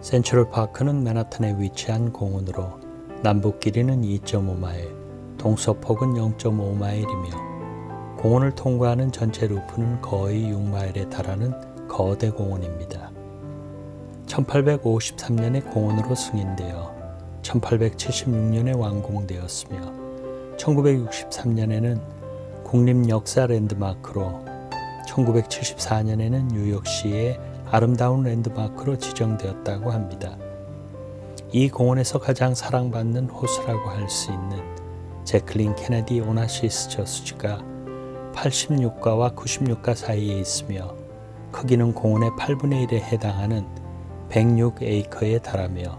센트럴파크는 맨하탄에 위치한 공원으로 남북 길이는 2.5마일, 동서폭은 0.5마일이며 공원을 통과하는 전체 루프는 거의 6마일에 달하는 거대 공원입니다. 1853년에 공원으로 승인되어 1876년에 완공되었으며 1963년에는 국립역사 랜드마크로 1974년에는 뉴욕시의 아름다운 랜드마크로 지정되었다고 합니다. 이 공원에서 가장 사랑받는 호수라고 할 수 있는 제클린 케네디 오나시스 저수지가 86가와 96가 사이에 있으며 크기는 공원의 8분의 1에 해당하는 106에이커에 달하며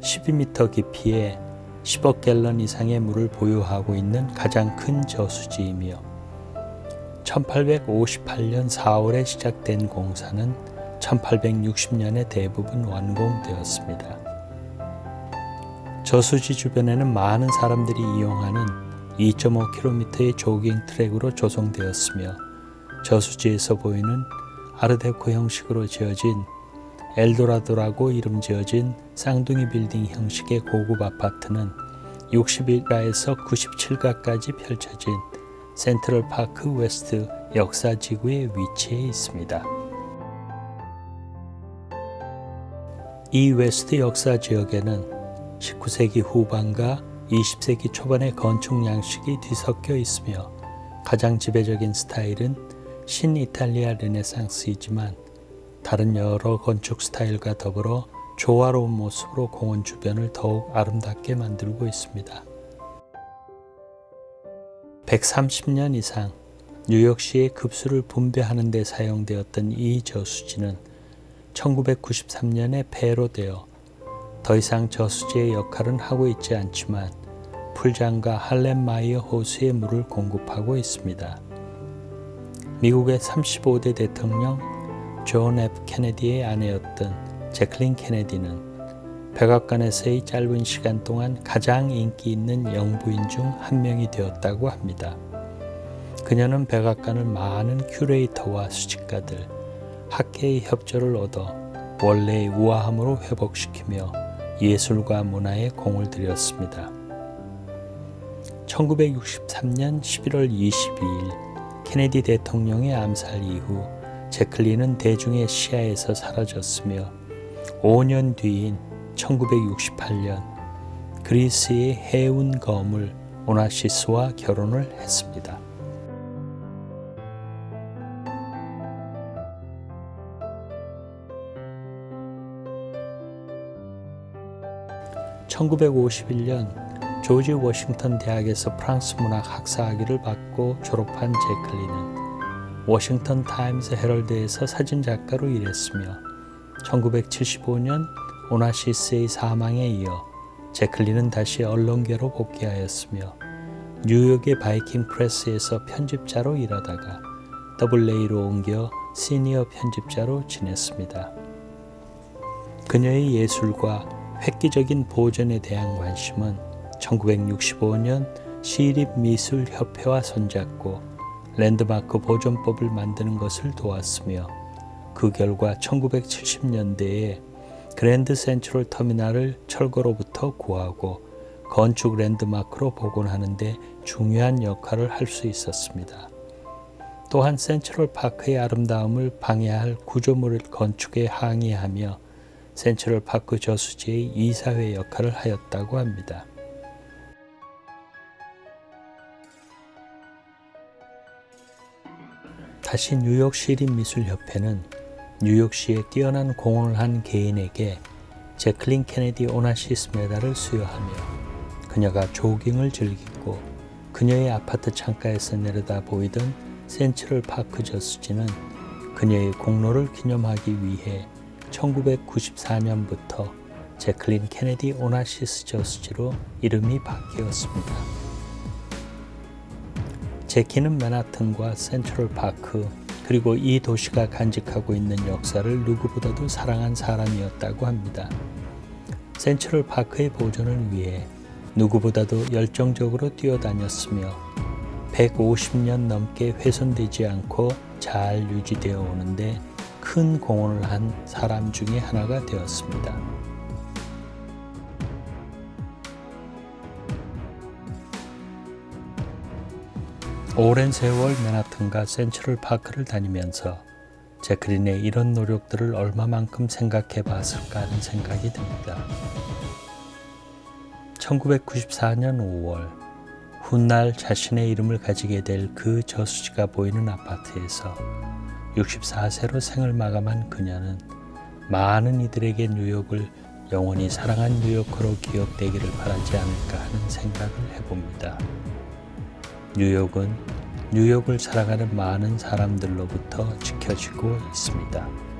12m 깊이에 10억 갤런 이상의 물을 보유하고 있는 가장 큰 저수지이며 1858년 4월에 시작된 공사는 1860년에 대부분 완공되었습니다. 저수지 주변에는 많은 사람들이 이용하는 2.5km의 조깅 트랙으로 조성되었으며 저수지에서 보이는 아르데코 형식으로 지어진 엘도라도라고 이름 지어진 쌍둥이 빌딩 형식의 고급 아파트는 61가에서 97가까지 펼쳐진 센트럴 파크 웨스트 역사지구에 위치해 있습니다. 이 웨스트 역사 지역에는 19세기 후반과 20세기 초반의 건축 양식이 뒤섞여 있으며 가장 지배적인 스타일은 신이탈리아 르네상스이지만 다른 여러 건축 스타일과 더불어 조화로운 모습으로 공원 주변을 더욱 아름답게 만들고 있습니다. 130년 이상 뉴욕시의 급수를 분배하는 데 사용되었던 이 저수지는 1993년에 폐로 되어 더 이상 저수지의 역할은 하고 있지 않지만 풀장과 할렘마이어 호수에 물을 공급하고 있습니다. 미국의 35대 대통령 존 F 케네디의 아내였던 제클린 케네디는 백악관에서의 짧은 시간 동안 가장 인기 있는 영부인 중 한 명이 되었다고 합니다. 그녀는 백악관을 많은 큐레이터와 수집가들, 학계의 협조를 얻어 원래의 우아함으로 회복시키며 예술과 문화에 공을 들였습니다. 1963년 11월 22일 케네디 대통령의 암살 이후 제클린은 대중의 시야에서 사라졌으며 5년 뒤인 1968년 그리스의 해운 거물 오나시스와 결혼을 했습니다. 1951년 조지 워싱턴 대학에서 프랑스 문학 학사학위를 받고 졸업한 제클린은 워싱턴 타임스 헤럴드에서 사진작가로 일했으며 1975년 오나시스의 사망에 이어 제클린은 다시 언론계로 복귀하였으며 뉴욕의 바이킹 프레스에서 편집자로 일하다가 WA로 옮겨 시니어 편집자로 지냈습니다. 그녀의 예술과 획기적인 보존에 대한 관심은 1965년 시립미술협회와 손잡고 랜드마크 보존법을 만드는 것을 도왔으며 그 결과 1970년대에 그랜드 센트럴 터미널을 철거로부터 구하고 건축 랜드마크로 복원하는 데 중요한 역할을 할 수 있었습니다. 또한 센트럴 파크의 아름다움을 방해할 구조물 건축에 항의하며 센트럴 파크 저수지의 이사회 역할을 하였다고 합니다. 다시 뉴욕 시립미술협회는 뉴욕시에 뛰어난 공헌을 한 개인에게 제클린 케네디 오나시스 메달을 수여하며 그녀가 조깅을 즐기고 그녀의 아파트 창가에서 내려다 보이던 센트럴 파크 저수지는 그녀의 공로를 기념하기 위해 1994년부터 제클린 케네디 오나시스 저수지로 이름이 바뀌었습니다. 제키는 맨하튼과 센트럴 파크 그리고 이 도시가 간직하고 있는 역사를 누구보다도 사랑한 사람이었다고 합니다. 센트럴 파크의 보존을 위해 누구보다도 열정적으로 뛰어다녔으며 150년 넘게 훼손되지 않고 잘 유지되어 오는데 큰 공헌을 한 사람 중에 하나가 되었습니다. 오랜 세월 맨하튼과 센트럴 파크를 다니면서 제크린의 이런 노력들을 얼마만큼 생각해 봤을까 하는 생각이 듭니다. 1994년 5월 훗날 자신의 이름을 가지게 될 그 저수지가 보이는 아파트에서 64세로 생을 마감한 그녀는 많은 이들에게 뉴욕을 영원히 사랑한 뉴요커로 기억되기를 바라지 않을까 하는 생각을 해봅니다. 뉴욕은 뉴욕을 살아가는 많은 사람들로부터 지켜지고 있습니다.